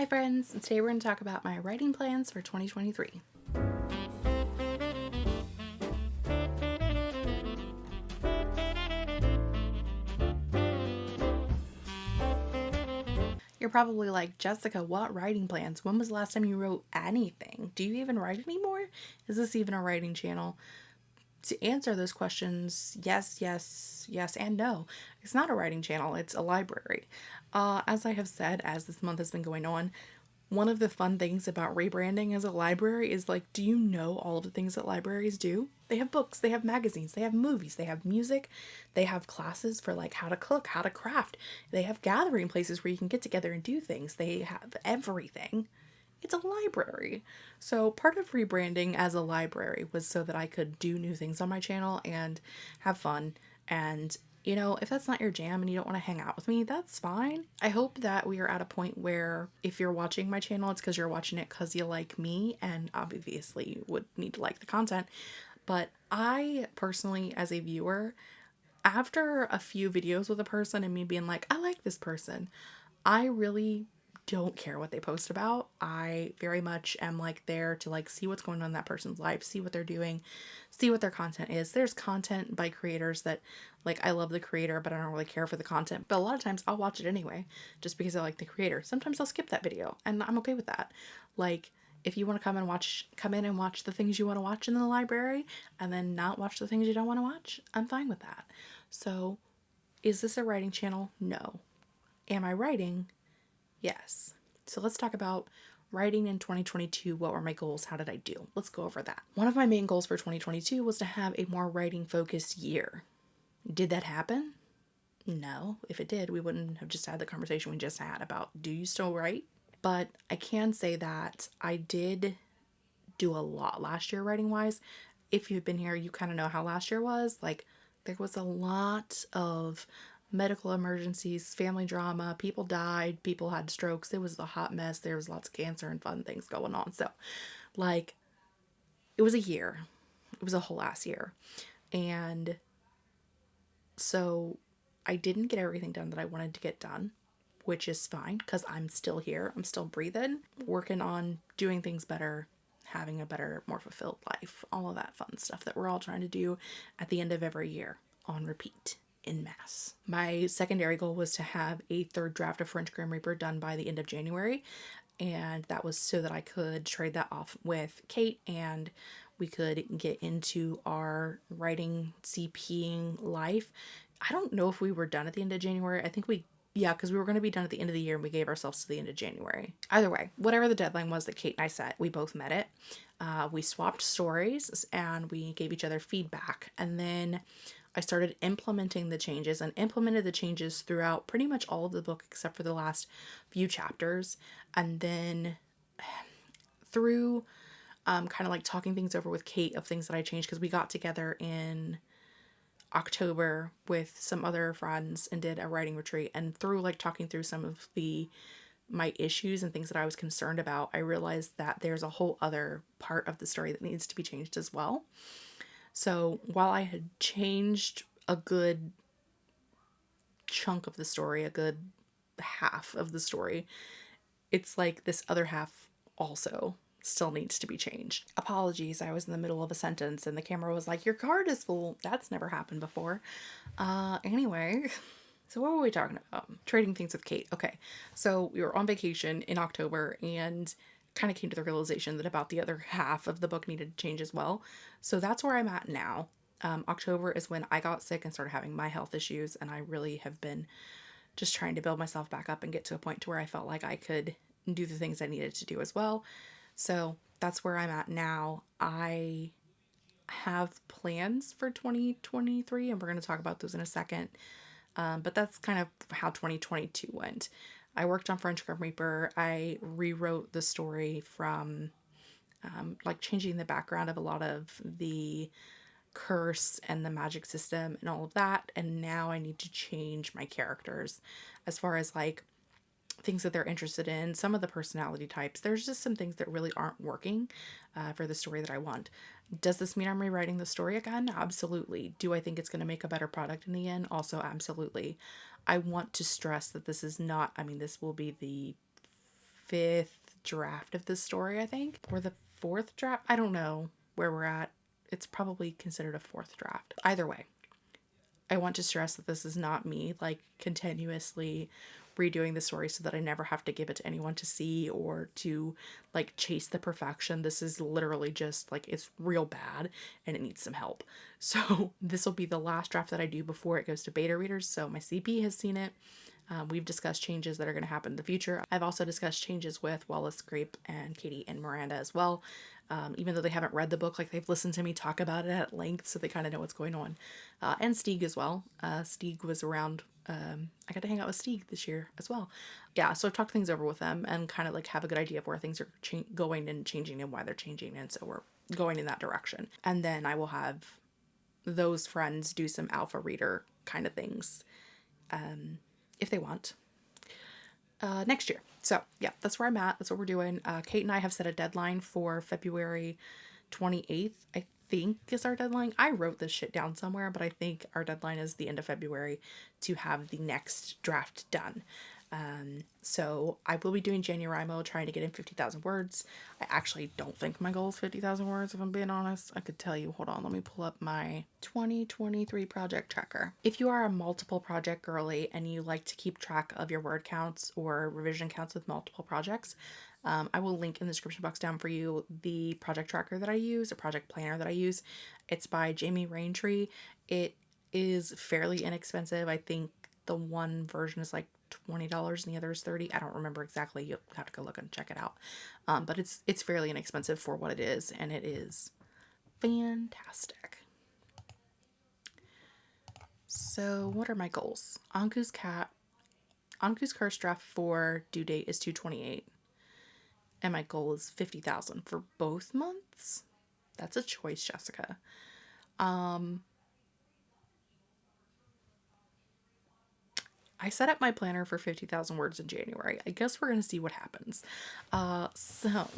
Hi friends, today we're going to talk about my writing plans for 2023. You're probably like, Jessica, what writing plans? When was the last time you wrote anything? Do you even write anymore? Is this even a writing channel? To answer those questions, yes, yes, yes, and no. It's not a writing channel, it's a library. Uh, as I have said, as this month has been going on, one of the fun things about rebranding as a library is like, do you know all of the things that libraries do? They have books, they have magazines, they have movies, they have music, they have classes for like how to cook, how to craft, they have gathering places where you can get together and do things, they have everything. It's a library. So, part of rebranding as a library was so that I could do new things on my channel and have fun and you know, if that's not your jam and you don't want to hang out with me, that's fine. I hope that we are at a point where if you're watching my channel, it's because you're watching it because you like me and obviously you would need to like the content. But I personally, as a viewer, after a few videos with a person and me being like, I like this person, I really don't care what they post about. I very much am like there to like see what's going on in that person's life, see what they're doing, see what their content is. There's content by creators that like I love the creator, but I don't really care for the content. But a lot of times I'll watch it anyway just because I like the creator. Sometimes I'll skip that video and I'm okay with that. Like if you want to come and watch come in and watch the things you want to watch in the library and then not watch the things you don't want to watch, I'm fine with that. So, is this a writing channel? No. Am I writing? Yes. So let's talk about writing in 2022. What were my goals? How did I do? Let's go over that. One of my main goals for 2022 was to have a more writing focused year. Did that happen? No. If it did, we wouldn't have just had the conversation we just had about do you still write? But I can say that I did do a lot last year writing wise. If you've been here, you kind of know how last year was. Like, there was a lot of medical emergencies, family drama, people died, people had strokes. It was a hot mess. There was lots of cancer and fun things going on. So, like, it was a year. It was a whole ass year. And so I didn't get everything done that I wanted to get done, which is fine because I'm still here. I'm still breathing, working on doing things better, having a better, more fulfilled life, all of that fun stuff that we're all trying to do at the end of every year on repeat in mass. My secondary goal was to have a third draft of French Grim Reaper done by the end of January, and that was so that I could trade that off with Kate and we could get into our writing CPing life. I don't know if we were done at the end of January. I think we yeah, because we were going to be done at the end of the year and we gave ourselves to the end of January. Either way, whatever the deadline was that Kate and I set, we both met it. Uh, we swapped stories and we gave each other feedback. And then I started implementing the changes and implemented the changes throughout pretty much all of the book except for the last few chapters. And then through um, kind of like talking things over with Kate of things that I changed because we got together in October with some other friends and did a writing retreat. And through like talking through some of the my issues and things that I was concerned about, I realized that there's a whole other part of the story that needs to be changed as well. So while I had changed a good chunk of the story, a good half of the story, it's like this other half also still needs to be changed. Apologies, I was in the middle of a sentence and the camera was like, Your card is full. That's never happened before. Uh, anyway. So what were we talking about? Trading things with Kate. Okay. So we were on vacation in October and kind of came to the realization that about the other half of the book needed to change as well. So that's where I'm at now. Um, October is when I got sick and started having my health issues, and I really have been just trying to build myself back up and get to a point to where I felt like I could do the things I needed to do as well. So that's where I'm at now. I have plans for 2023, and we're going to talk about those in a second. Um, but that's kind of how 2022 went. I worked on French Grim Reaper. I rewrote the story from um, like changing the background of a lot of the curse and the magic system and all of that. And now I need to change my characters as far as like things that they're interested in, some of the personality types. There's just some things that really aren't working uh, for the story that I want. Does this mean I'm rewriting the story again? Absolutely. Do I think it's going to make a better product in the end? Also, absolutely. I want to stress that this is not, I mean, this will be the fifth draft of this story, I think, or the fourth draft. I don't know where we're at. It's probably considered a fourth draft. Either way, I want to stress that this is not me like continuously redoing the story so that I never have to give it to anyone to see or to like chase the perfection. This is literally just like it's real bad and it needs some help. So this will be the last draft that I do before it goes to beta readers. So my CP has seen it. Um, we've discussed changes that are going to happen in the future. I've also discussed changes with Wallace Grape and Katie and Miranda as well. Um, even though they haven't read the book, like they've listened to me talk about it at length, so they kind of know what's going on. Uh, and Stieg as well. Uh, Stieg was around um, I got to hang out with Steve this year as well. Yeah, so I've talked things over with them and kind of like have a good idea of where things are going and changing and why they're changing. And so we're going in that direction. And then I will have those friends do some alpha reader kind of things um, if they want uh, next year. So yeah, that's where I'm at. That's what we're doing. Uh, Kate and I have set a deadline for February 28th. I think is our deadline. I wrote this shit down somewhere, but I think our deadline is the end of February to have the next draft done. Um, so I will be doing January trying to get in 50,000 words. I actually don't think my goal is 50,000 words, if I'm being honest. I could tell you, hold on, let me pull up my 2023 project tracker. If you are a multiple project girly and you like to keep track of your word counts or revision counts with multiple projects, um, I will link in the description box down for you the project tracker that I use, a project planner that I use. It's by Jamie Raintree. It is fairly inexpensive. I think the one version is like $20 and the other is 30 I don't remember exactly. You'll have to go look and check it out. Um, but it's it's fairly inexpensive for what it is, and it is fantastic. So what are my goals? Ankou's cat Ankou's curse draft for due date is 228 and my goal is 50,000 for both months. That's a choice, Jessica. Um I set up my planner for 50,000 words in January. I guess we're going to see what happens. Uh so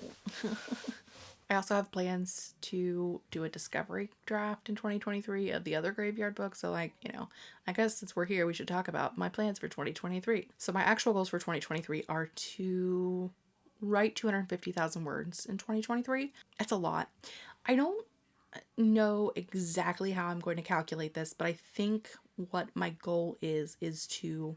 I also have plans to do a discovery draft in 2023 of the other graveyard book. So, like, you know, I guess since we're here, we should talk about my plans for 2023. So, my actual goals for 2023 are to write 250,000 words in 2023. That's a lot. I don't know exactly how I'm going to calculate this, but I think what my goal is is to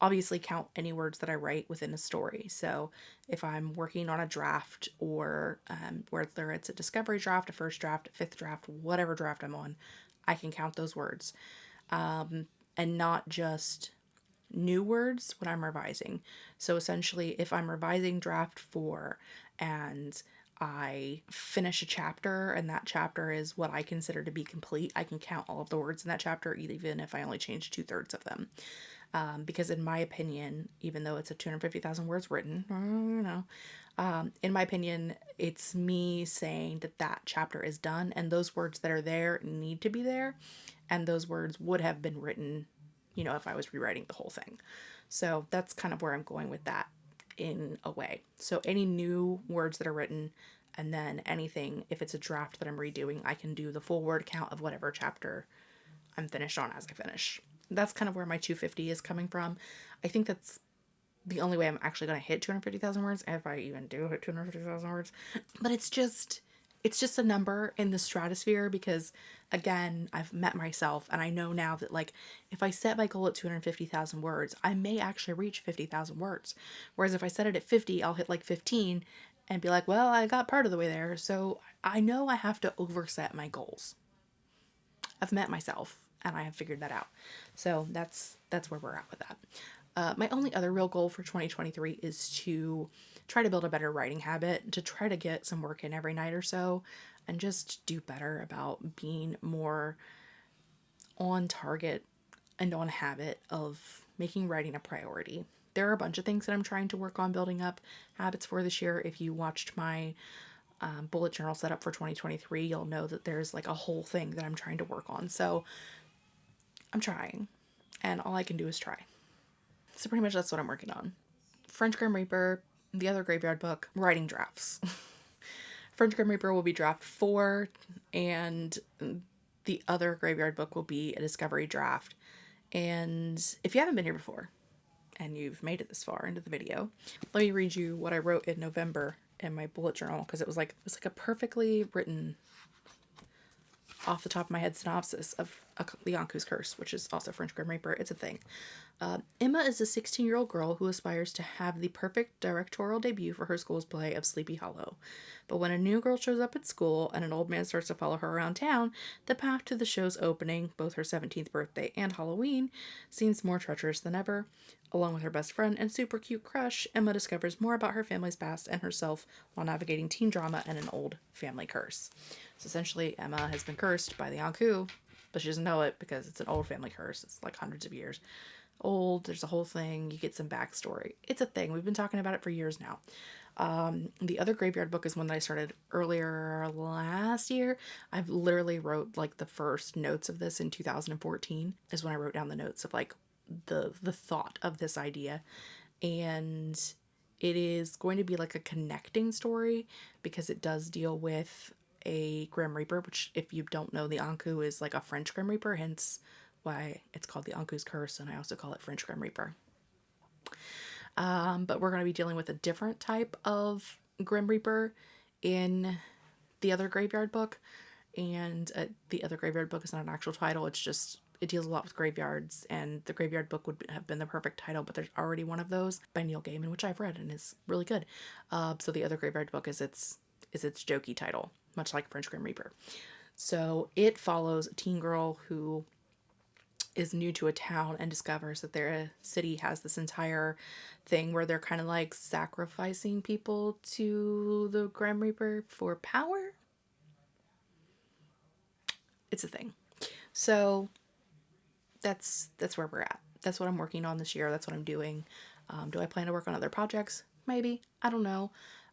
obviously count any words that I write within a story. So if I'm working on a draft or um, whether it's a discovery draft, a first draft, a fifth draft, whatever draft I'm on, I can count those words um, and not just new words when I'm revising. So essentially, if I'm revising draft four and I finish a chapter and that chapter is what I consider to be complete, I can count all of the words in that chapter, even if I only change two thirds of them. Um, because in my opinion, even though it's a 250,000 words written, you know, um, in my opinion, it's me saying that that chapter is done and those words that are there need to be there. And those words would have been written you know, if I was rewriting the whole thing. So that's kind of where I'm going with that in a way. So any new words that are written and then anything, if it's a draft that I'm redoing, I can do the full word count of whatever chapter I'm finished on as I finish. That's kind of where my 250 is coming from. I think that's the only way I'm actually going to hit 250,000 words, if I even do hit 250,000 words. But it's just it's just a number in the stratosphere because again i've met myself and i know now that like if i set my goal at 250000 words i may actually reach 50000 words. Whereas if i set it at 50 i'll hit like 15 and be like well i got part of the way there. So i know i have to overset my goals. I've met myself and i have figured that out. So that's that's where we're at with that. Uh, my only other real goal for 2023 is to try to build a better writing habit, to try to get some work in every night or so, and just do better about being more on target and on habit of making writing a priority. There are a bunch of things that I'm trying to work on building up habits for this year. If you watched my um, bullet journal setup for 2023, you'll know that there's like a whole thing that I'm trying to work on. So I'm trying, and all I can do is try. So pretty much that's what I'm working on. French Grim Reaper, the other graveyard book, writing drafts. French Grim Reaper will be draft four, and the other graveyard book will be a discovery draft. And if you haven't been here before, and you've made it this far into the video, let me read you what I wrote in November in my bullet journal because it was like it was like a perfectly written off the top of my head synopsis of Ankou's Curse, which is also French Grim Reaper. It's a thing. Uh, Emma is a 16 year old girl who aspires to have the perfect directorial debut for her school's play of Sleepy Hollow. But when a new girl shows up at school and an old man starts to follow her around town, the path to the show's opening, both her 17th birthday and Halloween, seems more treacherous than ever. Along with her best friend and super cute crush, Emma discovers more about her family's past and herself while navigating teen drama and an old family curse. So essentially, Emma has been cursed by the Ankou, but she doesn't know it because it's an old family curse. It's like hundreds of years old. There's a whole thing. You get some backstory. It's a thing. We've been talking about it for years now. Um, the other graveyard book is one that I started earlier last year. I've literally wrote like the first notes of this in 2014 is when I wrote down the notes of like the the thought of this idea and it is going to be like a connecting story because it does deal with a Grim Reaper, which if you don't know, the Ankou is like a French Grim Reaper, hence why it's called the Ankou's Curse, and I also call it French Grim Reaper. Um, but we're going to be dealing with a different type of Grim Reaper in the other graveyard book, and uh, the other graveyard book is not an actual title. It's just it deals a lot with graveyards, and the graveyard book would have been the perfect title, but there's already one of those by Neil Gaiman, which I've read and is really good. Uh, so the other graveyard book is its is its jokey title, much like French Grim Reaper. So it follows a teen girl who is new to a town and discovers that their city has this entire thing where they're kind of like sacrificing people to the Grim Reaper for power. It's a thing. So that's that's where we're at. That's what I'm working on this year. That's what I'm doing. Um, do I plan to work on other projects? Maybe. I don't know.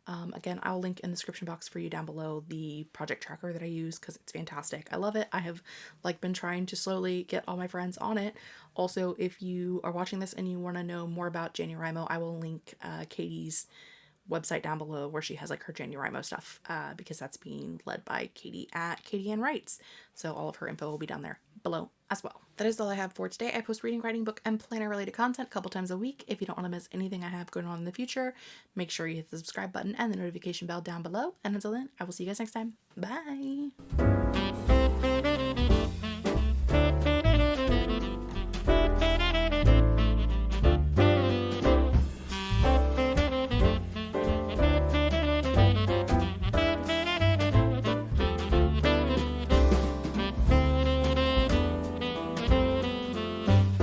Um, again, I'll link in the description box for you down below the project tracker that I use because it's fantastic. I love it. I have like been trying to slowly get all my friends on it. Also, if you are watching this and you want to know more about JaNoWriMo, I will link uh, Katie's website down below where she has like her JaNoWriMo stuff uh, because that's being led by Katie at Katie Ann Writes. So all of her info will be down there below as well. That is all I have for today. I post reading, writing, book, and planner related content a couple times a week. If you don't want to miss anything I have going on in the future, make sure you hit the subscribe button and the notification bell down below. And until then, I will see you guys next time. Bye!